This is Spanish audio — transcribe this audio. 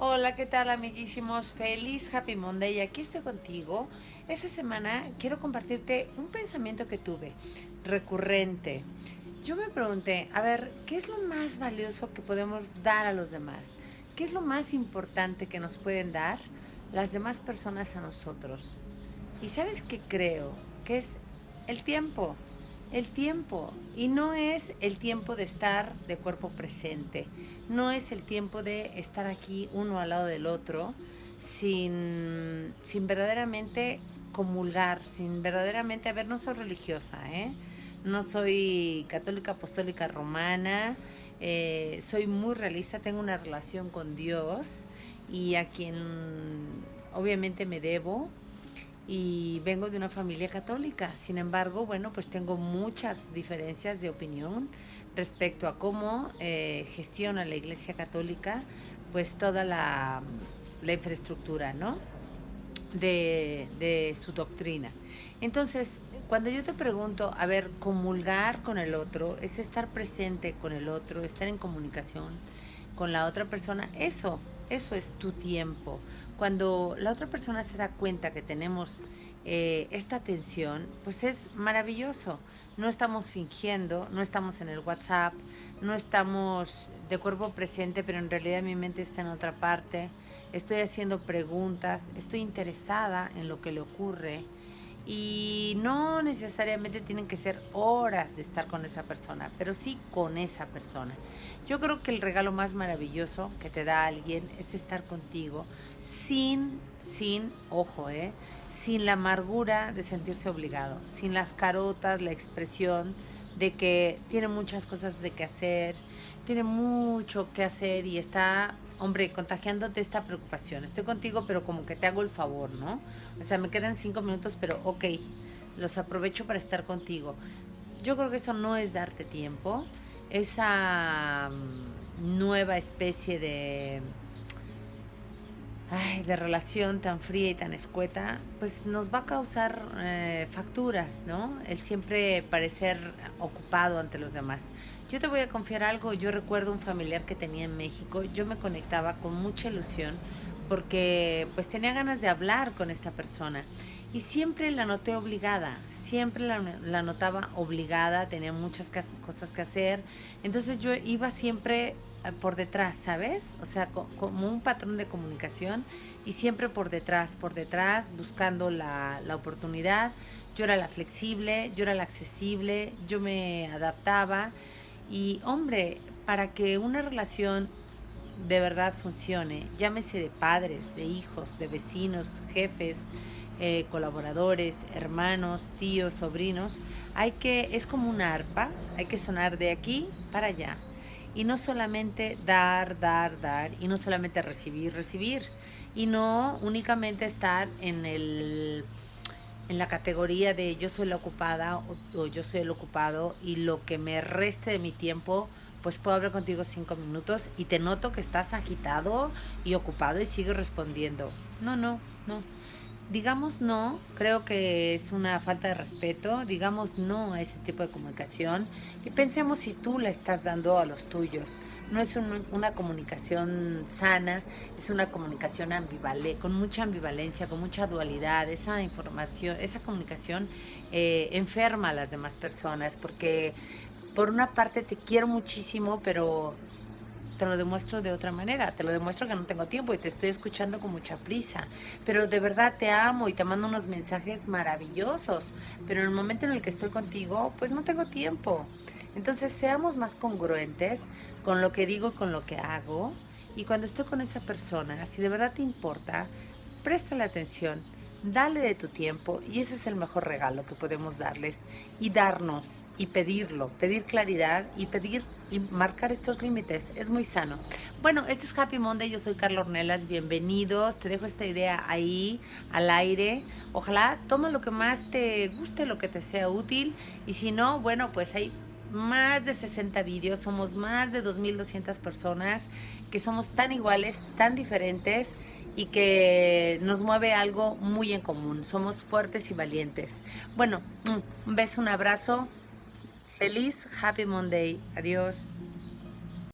Hola, ¿qué tal amiguísimos? Feliz Happy Monday. Aquí estoy contigo. Esta semana quiero compartirte un pensamiento que tuve, recurrente. Yo me pregunté, a ver, ¿qué es lo más valioso que podemos dar a los demás? ¿Qué es lo más importante que nos pueden dar las demás personas a nosotros? Y sabes qué creo? Que es el tiempo el tiempo. Y no es el tiempo de estar de cuerpo presente. No es el tiempo de estar aquí uno al lado del otro sin, sin verdaderamente comulgar, sin verdaderamente, a ver, no soy religiosa, ¿eh? No soy católica apostólica romana, eh, soy muy realista, tengo una relación con Dios y a quien obviamente me debo y vengo de una familia católica. Sin embargo, bueno, pues tengo muchas diferencias de opinión respecto a cómo eh, gestiona la Iglesia Católica pues toda la, infraestructura, ¿no? De, de su doctrina. Entonces, cuando yo te pregunto, a ver, comulgar con el otro, es estar presente con el otro, estar en comunicación con la otra persona, eso, eso es tu tiempo. Cuando la otra persona se da cuenta que tenemos eh, esta atención, pues es maravilloso. No estamos fingiendo, no estamos en el WhatsApp, no estamos de cuerpo presente, pero en realidad mi mente está en otra parte. Estoy haciendo preguntas, estoy interesada en lo que le ocurre y no necesariamente tienen que ser horas de estar con esa persona, pero sí con esa persona. Yo creo que el regalo más maravilloso que te da alguien es estar contigo sin, sin, ojo, eh, sin la amargura de sentirse obligado, sin las carotas, la expresión de que tiene muchas cosas de que hacer, tiene mucho que hacer y está hombre, contagiándote esta preocupación. Estoy contigo, pero como que te hago el favor, ¿no? O sea, me quedan cinco minutos, pero ok, los aprovecho para estar contigo. Yo creo que eso no es darte tiempo. Esa mm, nueva especie de, de relación tan fría y tan escueta, pues nos va a causar eh, facturas, ¿no? El siempre parecer ocupado ante los demás. Yo te voy a confiar algo, yo recuerdo un familiar que tenía en México, yo me conectaba con mucha ilusión porque pues tenía ganas de hablar con esta persona y siempre la noté obligada, siempre la, notaba obligada, tenía muchas cosas que hacer, entonces yo iba siempre eh, por detrás, ¿sabes? O sea, como un patrón de comunicación y siempre por detrás, por detrás, buscando la, la oportunidad. Yo era la flexible, yo era la accesible, yo me adaptaba. Y hombre, para que una relación de verdad funcione, llámese de padres, de hijos, de vecinos, jefes, eh, colaboradores, hermanos, tíos, sobrinos, hay que, es como una arpa, hay que sonar de aquí para allá. Y no solamente dar, dar, dar, y no solamente recibir, recibir, y no únicamente estar en el en la categoría de yo soy la ocupada o, yo soy el ocupado y lo que me reste de mi tiempo, pues puedo hablar contigo cinco minutos y te noto que estás agitado y ocupado y sigues respondiendo. No, no, no digamos no, creo que es una falta de respeto, digamos no a ese tipo de comunicación y pensemos si tú la estás dando a los tuyos. No es una comunicación sana, es una comunicación ambivalente, con mucha ambivalencia, con mucha dualidad. Esa información, esa comunicación eh, enferma a las demás personas porque por una parte te quiero muchísimo, pero te lo demuestro de otra manera, te lo demuestro que no tengo tiempo y te estoy escuchando con mucha prisa, pero de verdad te amo y te mando unos mensajes maravillosos, pero en el momento en el que estoy contigo, pues no tengo tiempo. Entonces seamos más congruentes con lo que digo y con lo que hago y cuando estoy con esa persona, si de verdad te importa, la atención Dale de tu tiempo y ese es el mejor regalo que podemos darles y darnos y pedirlo, pedir claridad y pedir y marcar estos límites. Es muy sano. Bueno, este es Happy Monday, yo soy Carla Ornelas, bienvenidos. Te dejo esta idea ahí al aire. Ojalá toma lo que más te guste, lo que te sea útil y si no, bueno, pues hay más de 60 vídeos, somos más de 2.200 personas que somos tan iguales, tan diferentes y que nos mueve algo muy en común. Somos fuertes y valientes. Bueno, un beso, un abrazo. Feliz Happy Monday. Adiós.